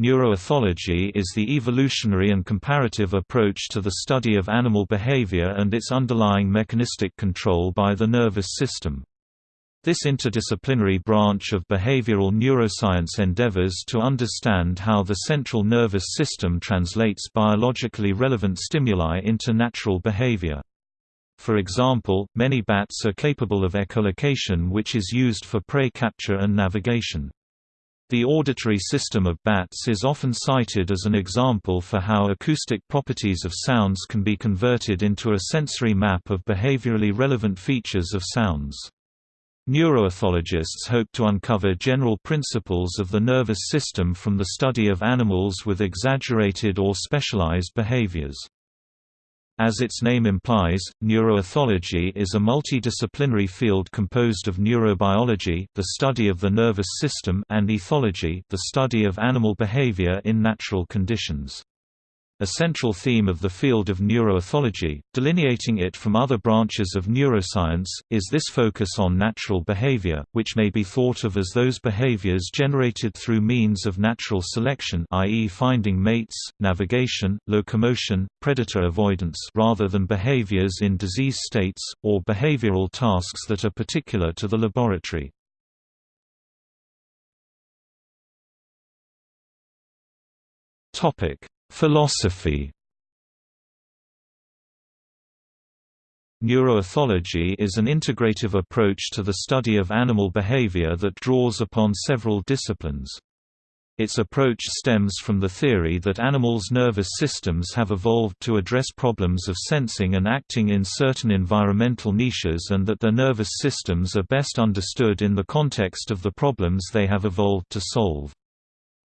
Neuroethology is the evolutionary and comparative approach to the study of animal behavior and its underlying mechanistic control by the nervous system. This interdisciplinary branch of behavioral neuroscience endeavors to understand how the central nervous system translates biologically relevant stimuli into natural behavior. For example, many bats are capable of echolocation which is used for prey capture and navigation. The auditory system of bats is often cited as an example for how acoustic properties of sounds can be converted into a sensory map of behaviorally relevant features of sounds. Neuroethologists hope to uncover general principles of the nervous system from the study of animals with exaggerated or specialized behaviors. As its name implies, neuroethology is a multidisciplinary field composed of neurobiology the study of the nervous system and ethology the study of animal behavior in natural conditions. A central theme of the field of neuroethology, delineating it from other branches of neuroscience, is this focus on natural behavior, which may be thought of as those behaviors generated through means of natural selection i.e. finding mates, navigation, locomotion, predator avoidance rather than behaviors in disease states, or behavioral tasks that are particular to the laboratory. Topic Philosophy Neuroethology is an integrative approach to the study of animal behavior that draws upon several disciplines. Its approach stems from the theory that animals' nervous systems have evolved to address problems of sensing and acting in certain environmental niches and that their nervous systems are best understood in the context of the problems they have evolved to solve.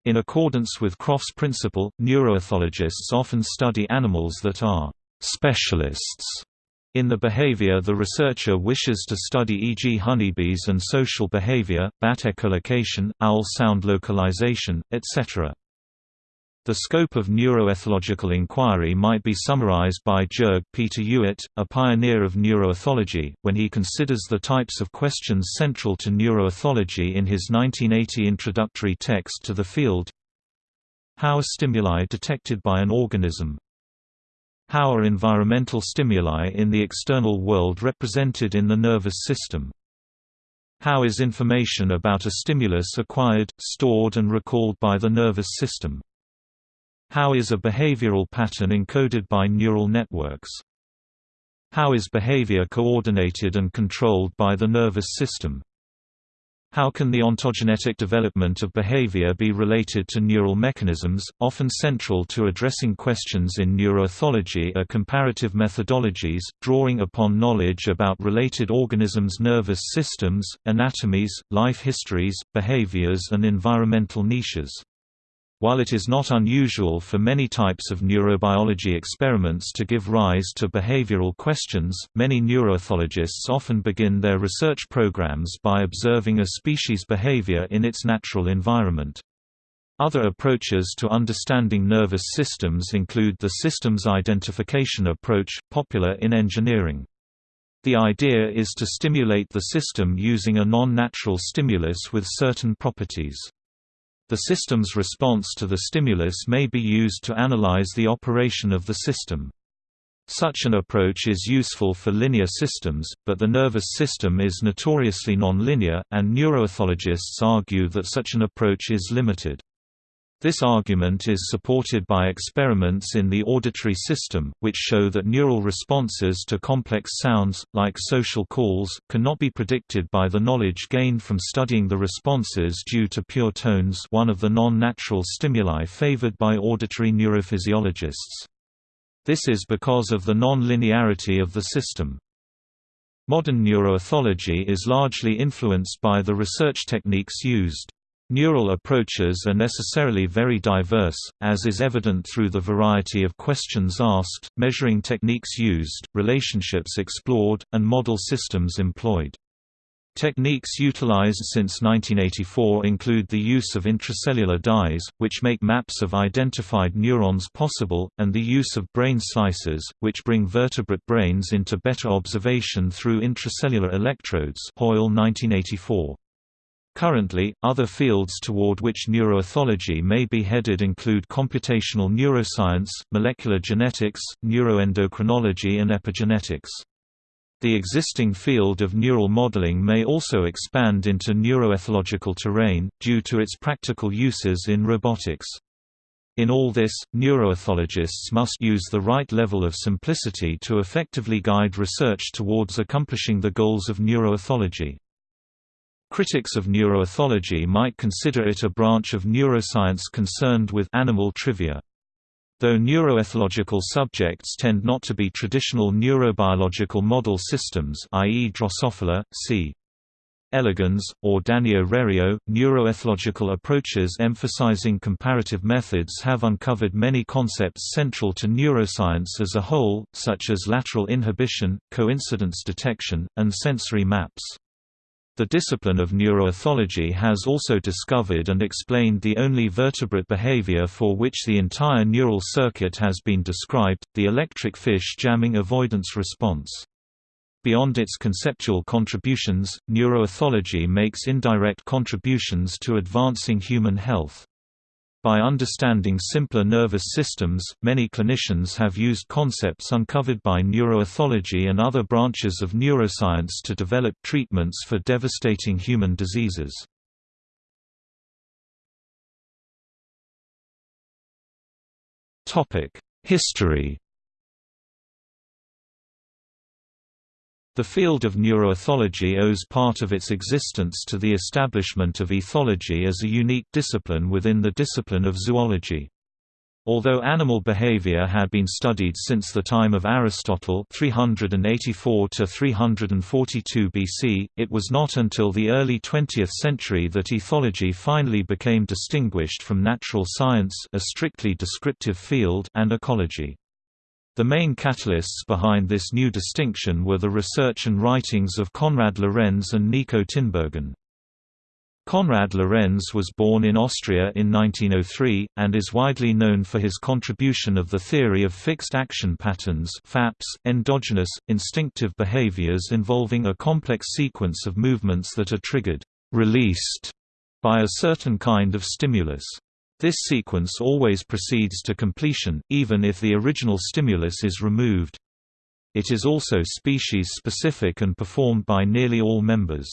In accordance with Krogh's principle, neuroethologists often study animals that are «specialists» in the behavior the researcher wishes to study e.g. honeybees and social behavior, bat echolocation, owl sound localization, etc. The scope of neuroethological inquiry might be summarized by Jörg Peter Ewert, a pioneer of neuroethology, when he considers the types of questions central to neuroethology in his 1980 introductory text to the field. How are stimuli detected by an organism? How are environmental stimuli in the external world represented in the nervous system? How is information about a stimulus acquired, stored and recalled by the nervous system? How is a behavioral pattern encoded by neural networks? How is behavior coordinated and controlled by the nervous system? How can the ontogenetic development of behavior be related to neural mechanisms? Often central to addressing questions in neuroethology are comparative methodologies, drawing upon knowledge about related organisms' nervous systems, anatomies, life histories, behaviors, and environmental niches. While it is not unusual for many types of neurobiology experiments to give rise to behavioral questions, many neuroethologists often begin their research programs by observing a species' behavior in its natural environment. Other approaches to understanding nervous systems include the systems identification approach, popular in engineering. The idea is to stimulate the system using a non-natural stimulus with certain properties. The system's response to the stimulus may be used to analyze the operation of the system. Such an approach is useful for linear systems, but the nervous system is notoriously nonlinear, and neuroethologists argue that such an approach is limited. This argument is supported by experiments in the auditory system, which show that neural responses to complex sounds, like social calls, cannot be predicted by the knowledge gained from studying the responses due to pure tones one of the non-natural stimuli favored by auditory neurophysiologists. This is because of the non-linearity of the system. Modern neuroethology is largely influenced by the research techniques used. Neural approaches are necessarily very diverse, as is evident through the variety of questions asked, measuring techniques used, relationships explored, and model systems employed. Techniques utilized since 1984 include the use of intracellular dyes, which make maps of identified neurons possible, and the use of brain slices, which bring vertebrate brains into better observation through intracellular electrodes Hoyle 1984. Currently, other fields toward which neuroethology may be headed include computational neuroscience, molecular genetics, neuroendocrinology and epigenetics. The existing field of neural modeling may also expand into neuroethological terrain, due to its practical uses in robotics. In all this, neuroethologists must use the right level of simplicity to effectively guide research towards accomplishing the goals of neuroethology. Critics of neuroethology might consider it a branch of neuroscience concerned with animal trivia. Though neuroethological subjects tend not to be traditional neurobiological model systems i.e. Drosophila, c. elegans, or Danio rerio, neuroethological approaches emphasizing comparative methods have uncovered many concepts central to neuroscience as a whole, such as lateral inhibition, coincidence detection, and sensory maps. The discipline of neuroethology has also discovered and explained the only vertebrate behavior for which the entire neural circuit has been described, the electric fish jamming avoidance response. Beyond its conceptual contributions, neuroethology makes indirect contributions to advancing human health. By understanding simpler nervous systems, many clinicians have used concepts uncovered by neuroethology and other branches of neuroscience to develop treatments for devastating human diseases. History The field of neuroethology owes part of its existence to the establishment of ethology as a unique discipline within the discipline of zoology. Although animal behavior had been studied since the time of Aristotle 384 to 342 BC, it was not until the early 20th century that ethology finally became distinguished from natural science a strictly descriptive field and ecology. The main catalysts behind this new distinction were the research and writings of Konrad Lorenz and Nico Tinbergen. Konrad Lorenz was born in Austria in 1903, and is widely known for his contribution of the theory of fixed action patterns FAPS, endogenous, instinctive behaviors involving a complex sequence of movements that are triggered released by a certain kind of stimulus. This sequence always proceeds to completion, even if the original stimulus is removed. It is also species-specific and performed by nearly all members.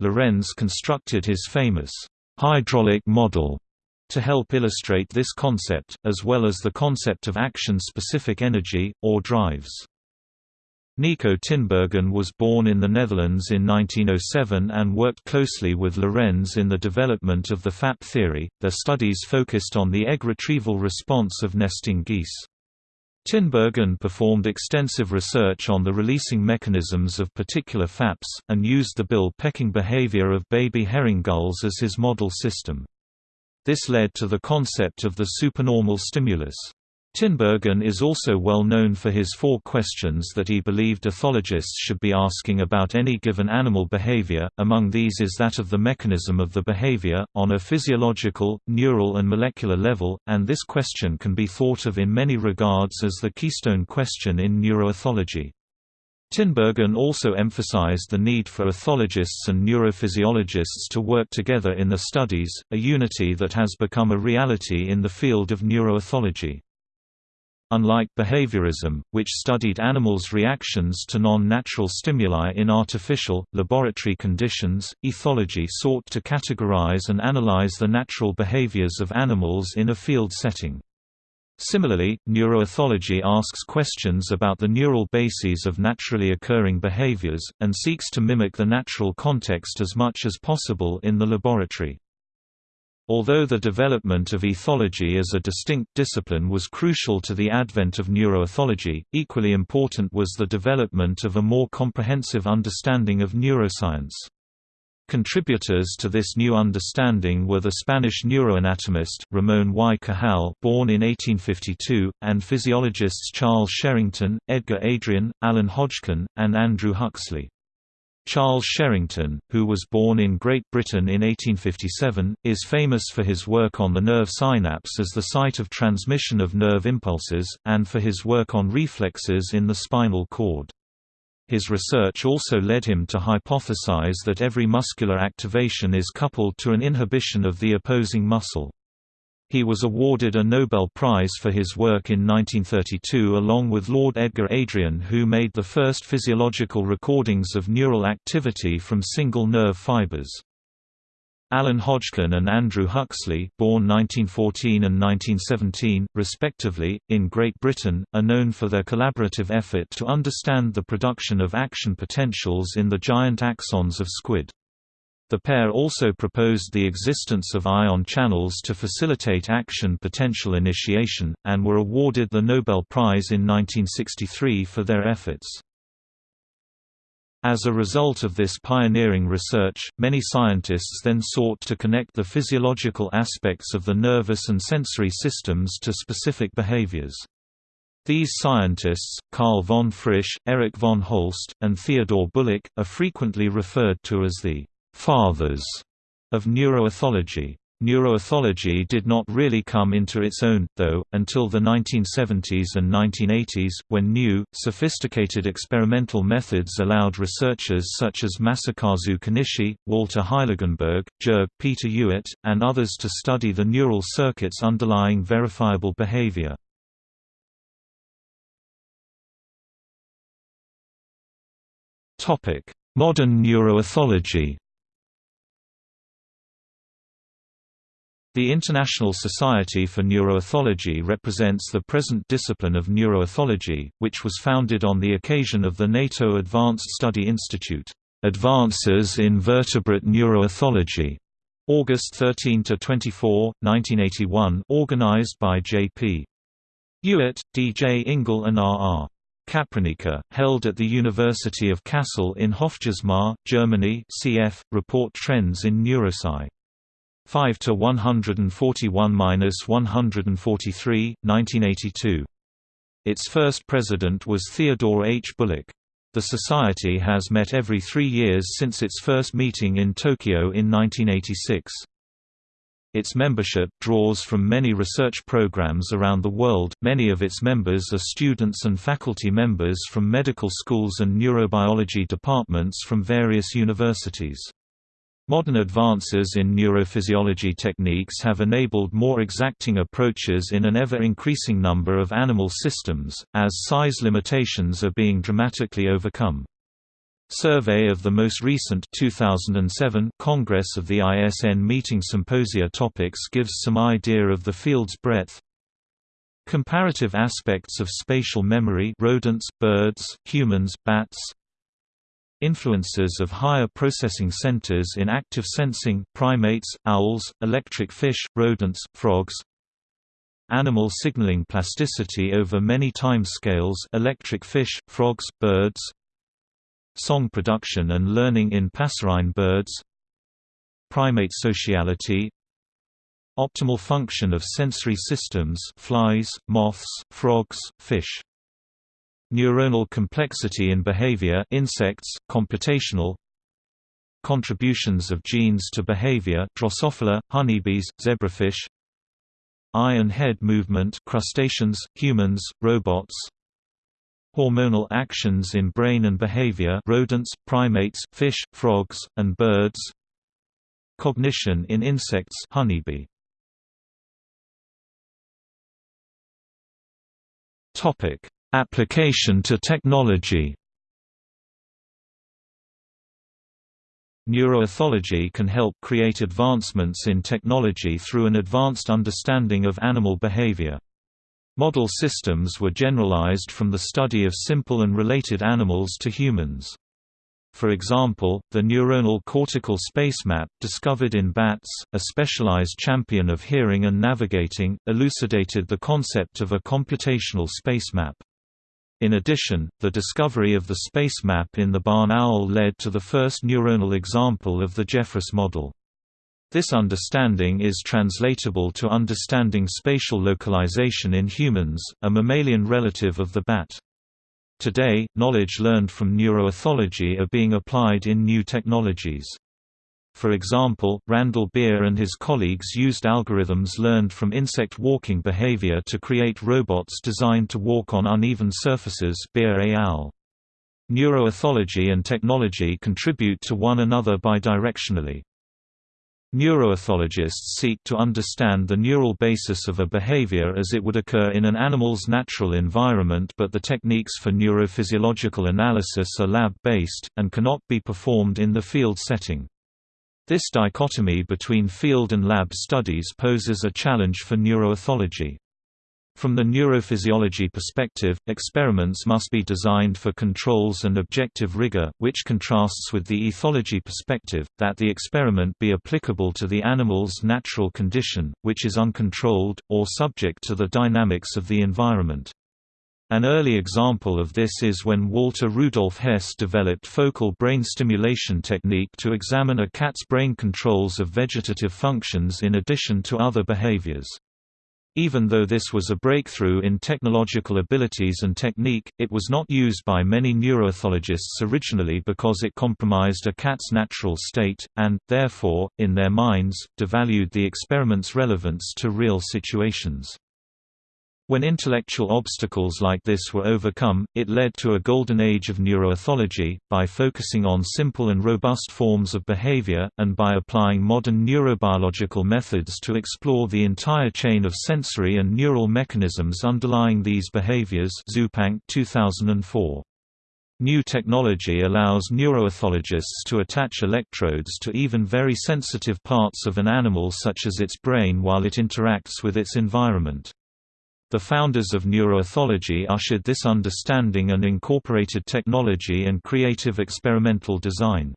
Lorenz constructed his famous hydraulic model to help illustrate this concept, as well as the concept of action-specific energy, or drives. Nico Tinbergen was born in the Netherlands in 1907 and worked closely with Lorenz in the development of the FAP theory. Their studies focused on the egg retrieval response of nesting geese. Tinbergen performed extensive research on the releasing mechanisms of particular FAPs, and used the bill-pecking behavior of baby herring gulls as his model system. This led to the concept of the supernormal stimulus. Tinbergen is also well known for his four questions that he believed ethologists should be asking about any given animal behavior, among these is that of the mechanism of the behavior, on a physiological, neural and molecular level, and this question can be thought of in many regards as the keystone question in neuroethology. Tinbergen also emphasized the need for ethologists and neurophysiologists to work together in their studies, a unity that has become a reality in the field of neuroethology. Unlike behaviorism, which studied animals' reactions to non-natural stimuli in artificial, laboratory conditions, ethology sought to categorize and analyze the natural behaviors of animals in a field setting. Similarly, neuroethology asks questions about the neural bases of naturally occurring behaviors, and seeks to mimic the natural context as much as possible in the laboratory. Although the development of ethology as a distinct discipline was crucial to the advent of neuroethology, equally important was the development of a more comprehensive understanding of neuroscience. Contributors to this new understanding were the Spanish neuroanatomist, Ramón y Cajal born in 1852, and physiologists Charles Sherrington, Edgar Adrian, Alan Hodgkin, and Andrew Huxley. Charles Sherrington, who was born in Great Britain in 1857, is famous for his work on the nerve synapse as the site of transmission of nerve impulses, and for his work on reflexes in the spinal cord. His research also led him to hypothesize that every muscular activation is coupled to an inhibition of the opposing muscle. He was awarded a Nobel Prize for his work in 1932 along with Lord Edgar Adrian who made the first physiological recordings of neural activity from single nerve fibers. Alan Hodgkin and Andrew Huxley born 1914 and 1917, respectively, in Great Britain, are known for their collaborative effort to understand the production of action potentials in the giant axons of squid. The pair also proposed the existence of ion channels to facilitate action potential initiation, and were awarded the Nobel Prize in 1963 for their efforts. As a result of this pioneering research, many scientists then sought to connect the physiological aspects of the nervous and sensory systems to specific behaviors. These scientists, Carl von Frisch, Erich von Holst, and Theodor Bullock, are frequently referred to as the fathers of neuroethology. Neuroethology did not really come into its own, though, until the 1970s and 1980s, when new, sophisticated experimental methods allowed researchers such as Masakazu Konishi, Walter Heiligenberg, Jörg Peter Ewert, and others to study the neural circuits underlying verifiable behavior. Modern neuroethology The International Society for Neuroethology represents the present discipline of neuroethology, which was founded on the occasion of the NATO Advanced Study Institute, Advances in Vertebrate Neuroethology, August 13 to 24, 1981 organized by J.P. Ewert, D.J. Ingle and R.R. Capranica, held at the University of Kassel in Hofgeismar, Germany cf. Report Trends in Neurosci. 5 to 141-143, 1982. Its first president was Theodore H. Bullock. The society has met every three years since its first meeting in Tokyo in 1986. Its membership draws from many research programs around the world. Many of its members are students and faculty members from medical schools and neurobiology departments from various universities. Modern advances in neurophysiology techniques have enabled more exacting approaches in an ever-increasing number of animal systems, as size limitations are being dramatically overcome. Survey of the most recent 2007 Congress of the ISN meeting symposia topics gives some idea of the field's breadth. Comparative aspects of spatial memory rodents, birds, humans, bats, Influences of higher processing centers in active sensing primates, owls, electric fish, rodents, frogs Animal signaling plasticity over many time scales electric fish, frogs, birds Song production and learning in passerine birds Primate sociality Optimal function of sensory systems flies, moths, frogs, fish Neuronal complexity in behavior insects, computational Contributions of genes to behavior Drosophila, honeybees, zebrafish Eye and head movement crustaceans, humans, robots Hormonal actions in brain and behavior rodents, primates, fish, frogs, and birds Cognition in insects honeybee. Topic Application to technology Neuroethology can help create advancements in technology through an advanced understanding of animal behavior. Model systems were generalized from the study of simple and related animals to humans. For example, the neuronal cortical space map, discovered in bats, a specialized champion of hearing and navigating, elucidated the concept of a computational space map. In addition, the discovery of the space map in the barn owl led to the first neuronal example of the Jeffress model. This understanding is translatable to understanding spatial localization in humans, a mammalian relative of the bat. Today, knowledge learned from neuroethology are being applied in new technologies. For example, Randall Beer and his colleagues used algorithms learned from insect walking behavior to create robots designed to walk on uneven surfaces Beer al. Neuroethology and technology contribute to one another bidirectionally. Neuroethologists seek to understand the neural basis of a behavior as it would occur in an animal's natural environment but the techniques for neurophysiological analysis are lab-based, and cannot be performed in the field setting. This dichotomy between field and lab studies poses a challenge for neuroethology. From the neurophysiology perspective, experiments must be designed for controls and objective rigor, which contrasts with the ethology perspective, that the experiment be applicable to the animal's natural condition, which is uncontrolled, or subject to the dynamics of the environment. An early example of this is when Walter Rudolf Hess developed focal brain stimulation technique to examine a cat's brain controls of vegetative functions in addition to other behaviors. Even though this was a breakthrough in technological abilities and technique, it was not used by many neuroethologists originally because it compromised a cat's natural state, and, therefore, in their minds, devalued the experiment's relevance to real situations. When intellectual obstacles like this were overcome, it led to a golden age of neuroethology, by focusing on simple and robust forms of behavior, and by applying modern neurobiological methods to explore the entire chain of sensory and neural mechanisms underlying these behaviors Zupanc 2004. New technology allows neuroethologists to attach electrodes to even very sensitive parts of an animal such as its brain while it interacts with its environment. The founders of neuroethology ushered this understanding and incorporated technology and creative experimental design.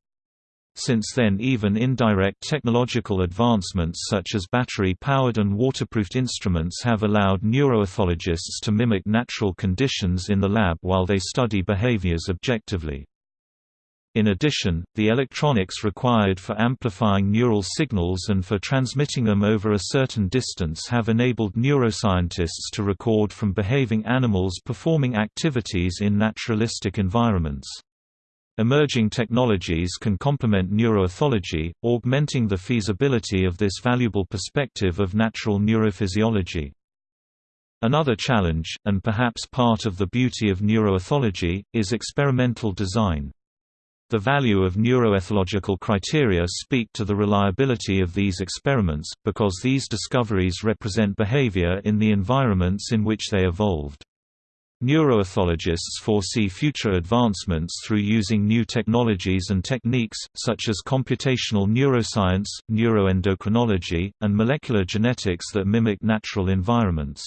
Since then even indirect technological advancements such as battery-powered and waterproofed instruments have allowed neuroethologists to mimic natural conditions in the lab while they study behaviors objectively. In addition, the electronics required for amplifying neural signals and for transmitting them over a certain distance have enabled neuroscientists to record from behaving animals performing activities in naturalistic environments. Emerging technologies can complement neuroethology, augmenting the feasibility of this valuable perspective of natural neurophysiology. Another challenge, and perhaps part of the beauty of neuroethology, is experimental design. The value of neuroethological criteria speak to the reliability of these experiments, because these discoveries represent behavior in the environments in which they evolved. Neuroethologists foresee future advancements through using new technologies and techniques, such as computational neuroscience, neuroendocrinology, and molecular genetics that mimic natural environments.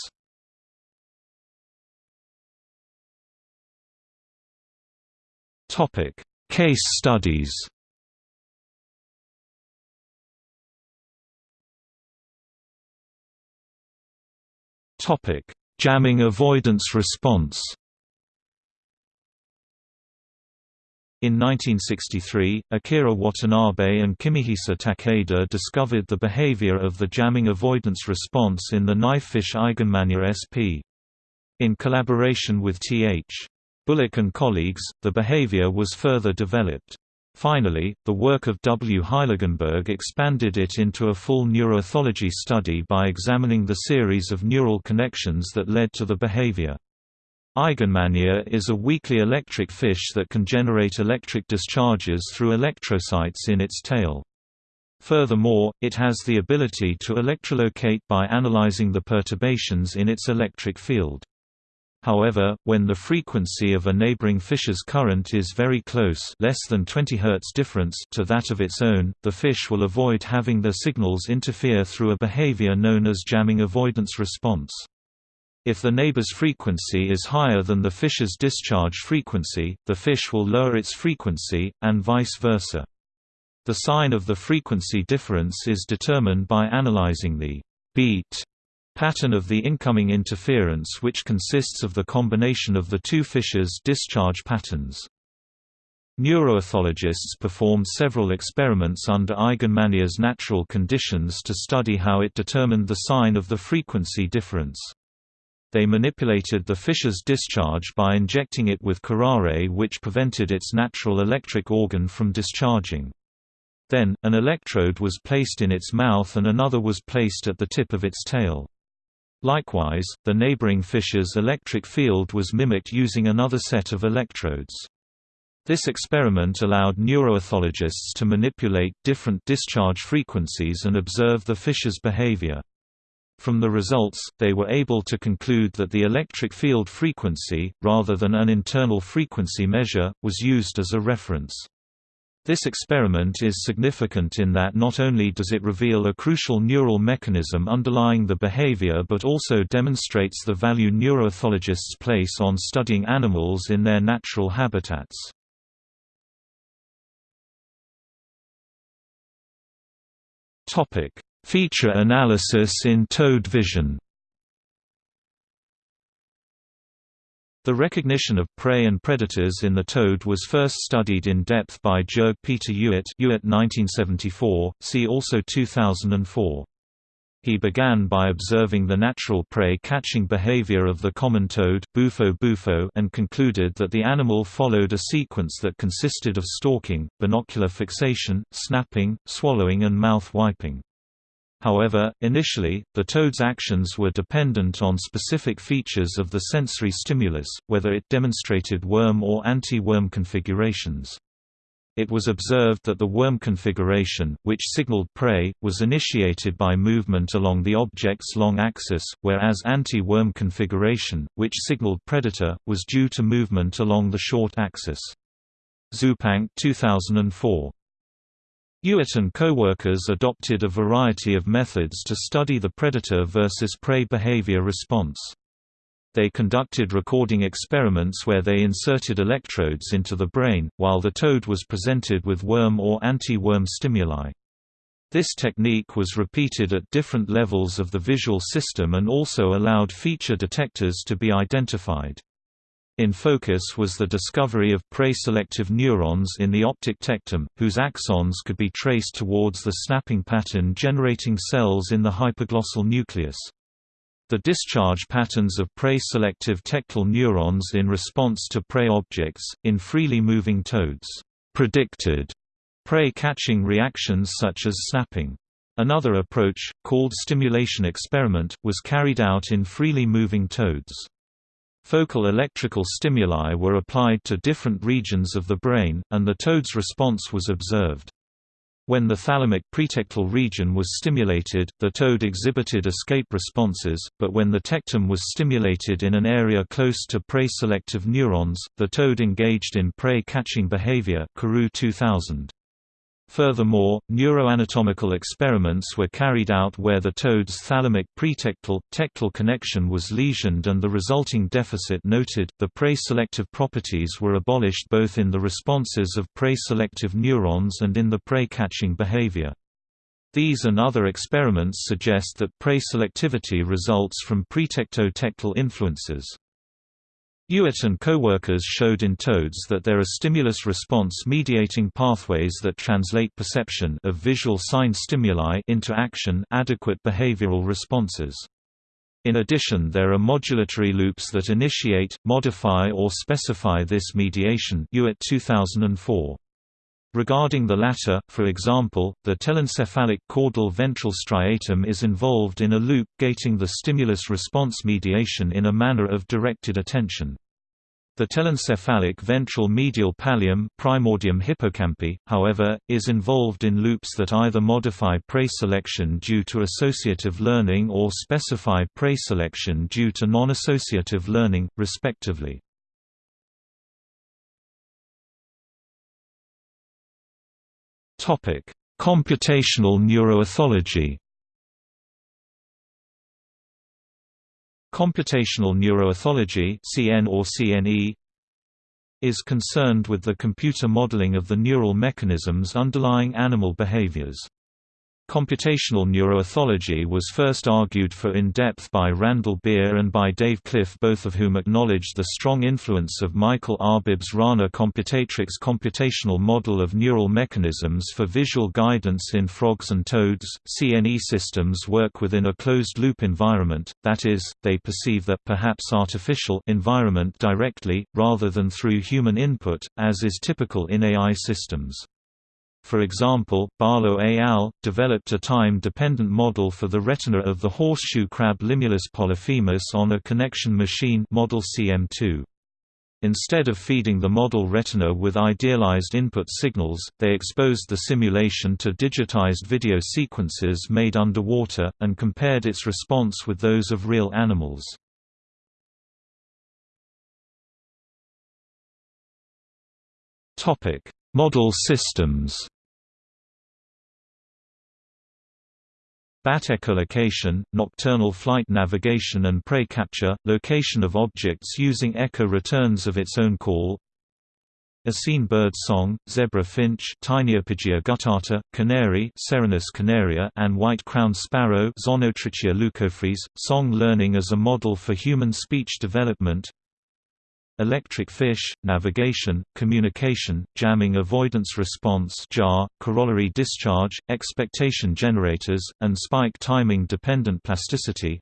Case studies Topic: Jamming avoidance response. In 1963, Akira Watanabe and Kimihisa Takeda discovered the behavior of the jamming avoidance response in the knifefish Eigenmannia sp. In collaboration with Th. Bullock and colleagues, the behavior was further developed. Finally, the work of W. Heiligenberg expanded it into a full neuroethology study by examining the series of neural connections that led to the behavior. Eigenmannia is a weakly electric fish that can generate electric discharges through electrocytes in its tail. Furthermore, it has the ability to electrolocate by analyzing the perturbations in its electric field. However, when the frequency of a neighboring fish's current is very close less than 20 Hz difference to that of its own, the fish will avoid having their signals interfere through a behavior known as jamming avoidance response. If the neighbor's frequency is higher than the fish's discharge frequency, the fish will lower its frequency, and vice versa. The sign of the frequency difference is determined by analyzing the beat pattern of the incoming interference which consists of the combination of the two fishes' discharge patterns. Neuroethologists performed several experiments under Eigenmannia's natural conditions to study how it determined the sign of the frequency difference. They manipulated the fish's discharge by injecting it with curare which prevented its natural electric organ from discharging. Then, an electrode was placed in its mouth and another was placed at the tip of its tail. Likewise, the neighboring fish's electric field was mimicked using another set of electrodes. This experiment allowed neuroethologists to manipulate different discharge frequencies and observe the fish's behavior. From the results, they were able to conclude that the electric field frequency, rather than an internal frequency measure, was used as a reference. This experiment is significant in that not only does it reveal a crucial neural mechanism underlying the behavior but also demonstrates the value neuroethologists place on studying animals in their natural habitats. Feature analysis in toad vision. The recognition of prey and predators in the toad was first studied in depth by Jörg Peter Ewert, Ewert 1974, see also 2004. He began by observing the natural prey-catching behavior of the common toad Bufo bufo and concluded that the animal followed a sequence that consisted of stalking, binocular fixation, snapping, swallowing and mouth wiping. However, initially, the toad's actions were dependent on specific features of the sensory stimulus, whether it demonstrated worm or anti-worm configurations. It was observed that the worm configuration, which signaled prey, was initiated by movement along the object's long axis, whereas anti-worm configuration, which signaled predator, was due to movement along the short axis. Zupanc 2004. Ewert and co-workers adopted a variety of methods to study the predator versus prey behavior response. They conducted recording experiments where they inserted electrodes into the brain, while the toad was presented with worm or anti-worm stimuli. This technique was repeated at different levels of the visual system and also allowed feature detectors to be identified. In focus was the discovery of prey-selective neurons in the optic tectum, whose axons could be traced towards the snapping pattern generating cells in the hypoglossal nucleus. The discharge patterns of prey-selective tectal neurons in response to prey objects, in freely moving toads, predicted prey-catching reactions such as snapping. Another approach, called stimulation experiment, was carried out in freely moving toads. Focal electrical stimuli were applied to different regions of the brain, and the toad's response was observed. When the thalamic pretectal region was stimulated, the toad exhibited escape responses, but when the tectum was stimulated in an area close to prey-selective neurons, the toad engaged in prey-catching behavior 2000. Furthermore, neuroanatomical experiments were carried out where the toad's thalamic pretectal tectal connection was lesioned and the resulting deficit noted. The prey selective properties were abolished both in the responses of prey selective neurons and in the prey catching behavior. These and other experiments suggest that prey selectivity results from pretectotectal influences. Ewert and co-workers showed in toads that there are stimulus-response mediating pathways that translate perception of visual sign stimuli into action adequate behavioral responses. In addition there are modulatory loops that initiate, modify or specify this mediation Ewert 2004. Regarding the latter, for example, the telencephalic caudal ventral striatum is involved in a loop gating the stimulus-response mediation in a manner of directed attention. The telencephalic ventral medial pallium primordium hippocampi, however, is involved in loops that either modify prey selection due to associative learning or specify prey selection due to non-associative learning, respectively. Topic: Computational neuroethology. Computational neuroethology (CN or CNE) is concerned with the computer modeling of the neural mechanisms underlying animal behaviors. Computational neuroethology was first argued for in depth by Randall Beer and by Dave Cliff both of whom acknowledged the strong influence of Michael Arbib's Rana Computatrix computational model of neural mechanisms for visual guidance in frogs and toads. CNE systems work within a closed-loop environment, that is, they perceive the perhaps artificial environment directly, rather than through human input, as is typical in AI systems. For example, Barlow et al. developed a time-dependent model for the retina of the horseshoe crab Limulus polyphemus on a connection machine model CM2. Instead of feeding the model retina with idealized input signals, they exposed the simulation to digitized video sequences made underwater, and compared its response with those of real animals. Model systems. Bat echolocation, nocturnal flight navigation and prey capture, location of objects using echo returns of its own call. Oscine bird song, zebra finch Taeniopygia guttata, canary Serinus canaria and white-crowned sparrow Zonotrichia leucophrys, song learning as a model for human speech development electric fish, navigation, communication, jamming avoidance response jar, corollary discharge, expectation generators, and spike timing dependent plasticity.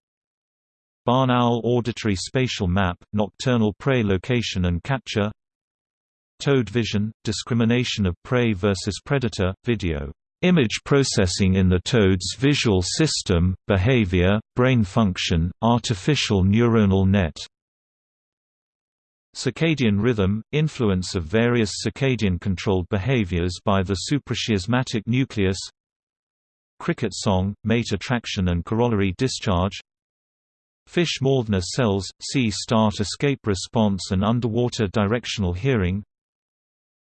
Barn owl auditory spatial map, nocturnal prey location and capture. Toad vision, discrimination of prey versus predator, video. Image processing in the toad's visual system, behavior, brain function, artificial neuronal net Circadian rhythm – influence of various circadian-controlled behaviors by the suprachiasmatic nucleus Cricket song – mate attraction and corollary discharge Fish Mauthner cells – C-start escape response and underwater directional hearing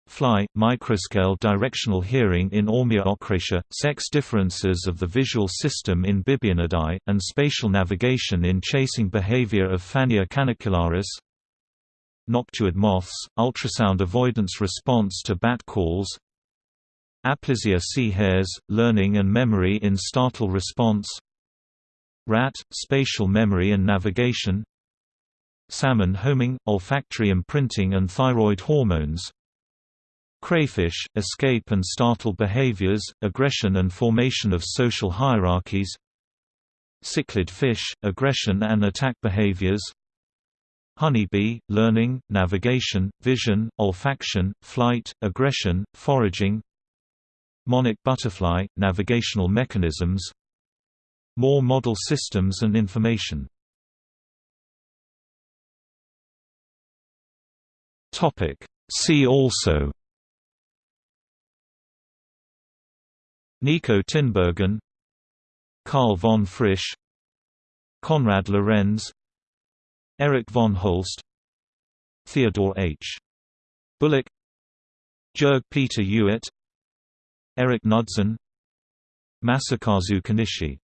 Fly – microscale directional hearing in Ormia ochracea, sex differences of the visual system in Bibionidae, and spatial navigation in chasing behavior of Fannia canicularis noctuid moths, ultrasound avoidance response to bat calls Aplysia sea hares, learning and memory in startle response Rat, spatial memory and navigation Salmon homing, olfactory imprinting and thyroid hormones Crayfish, escape and startle behaviors, aggression and formation of social hierarchies Cichlid fish, aggression and attack behaviors Honeybee, learning, navigation, vision, olfaction, flight, aggression, foraging Monarch butterfly, navigational mechanisms More model systems and information. Topic. See also Nico Tinbergen Carl von Frisch Konrad Lorenz Erich von Holst Theodore H. Bullock Jörg Peter Ewert Eric Knudsen Masakazu Konishi